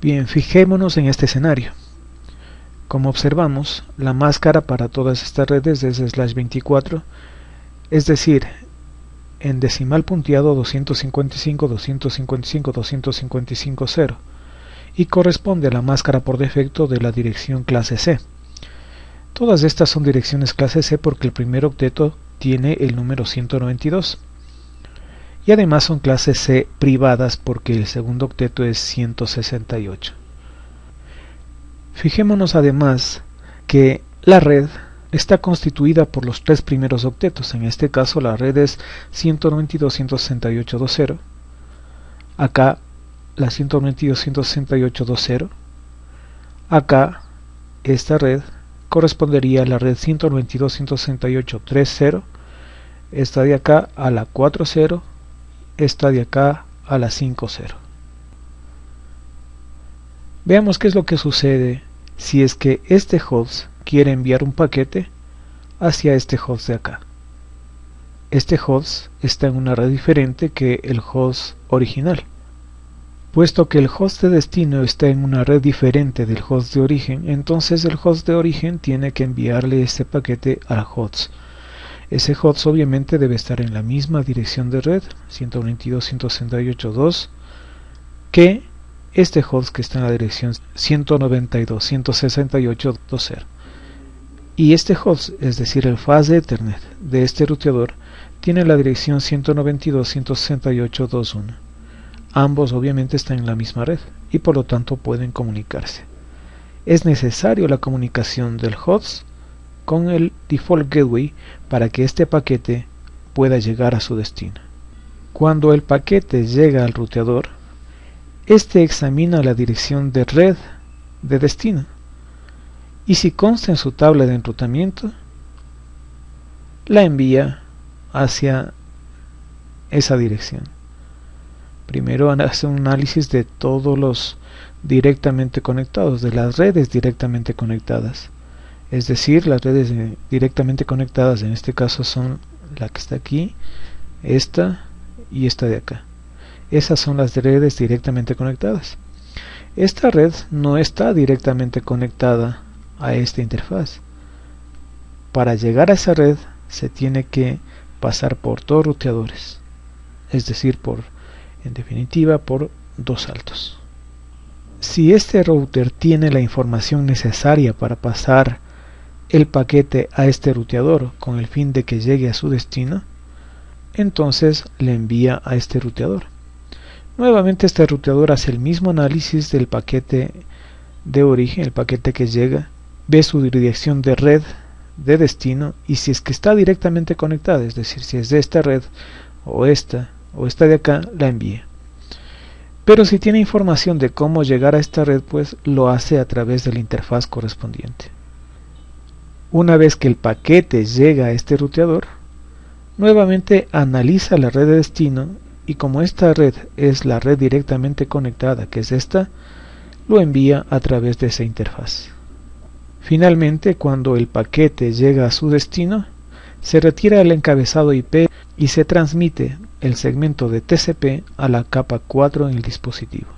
Bien, fijémonos en este escenario. Como observamos, la máscara para todas estas redes es slash 24, es decir, en decimal punteado 255, 255, 255, 0 y corresponde a la máscara por defecto de la dirección clase C. Todas estas son direcciones clase C porque el primer octeto tiene el número 192 y además son clases C privadas porque el segundo octeto es 168. Fijémonos además que la red está constituida por los tres primeros octetos, en este caso la red es 192.168.2.0, acá la 192.168.2.0, acá esta red correspondería a la red 192.168.3.0, esta de acá a la 4.0, esta de acá a la 5.0. Veamos qué es lo que sucede si es que este host quiere enviar un paquete hacia este host de acá. Este host está en una red diferente que el host original. Puesto que el host de destino está en una red diferente del host de origen, entonces el host de origen tiene que enviarle este paquete al host. Ese host obviamente debe estar en la misma dirección de red, 192.168.2, que este host que está en la dirección 192.168.2.0 y este host, es decir el faz de Ethernet de este ruteador, tiene la dirección 192.168.2.1. Ambos obviamente están en la misma red y por lo tanto pueden comunicarse. Es necesario la comunicación del host con el default gateway para que este paquete pueda llegar a su destino. Cuando el paquete llega al ruteador, este examina la dirección de red de destino y si consta en su tabla de enrutamiento, la envía hacia esa dirección. Primero hace un análisis de todos los directamente conectados, de las redes directamente conectadas. Es decir, las redes directamente conectadas en este caso son la que está aquí, esta y esta de acá. Esas son las redes directamente conectadas. Esta red no está directamente conectada a esta interfaz. Para llegar a esa red se tiene que pasar por dos ruteadores, es decir, por, en definitiva, por dos saltos. Si este router tiene la información necesaria para pasar el paquete a este ruteador con el fin de que llegue a su destino, entonces le envía a este ruteador. Nuevamente este ruteador hace el mismo análisis del paquete de origen, el paquete que llega, ve su dirección de red de destino y si es que está directamente conectada, es decir, si es de esta red o esta o esta de acá, la envía. Pero si tiene información de cómo llegar a esta red, pues lo hace a través de la interfaz correspondiente. Una vez que el paquete llega a este ruteador, nuevamente analiza la red de destino y como esta red es la red directamente conectada, que es esta, lo envía a través de esa interfaz. Finalmente, cuando el paquete llega a su destino, se retira el encabezado IP y se transmite el segmento de TCP a la capa 4 en el dispositivo.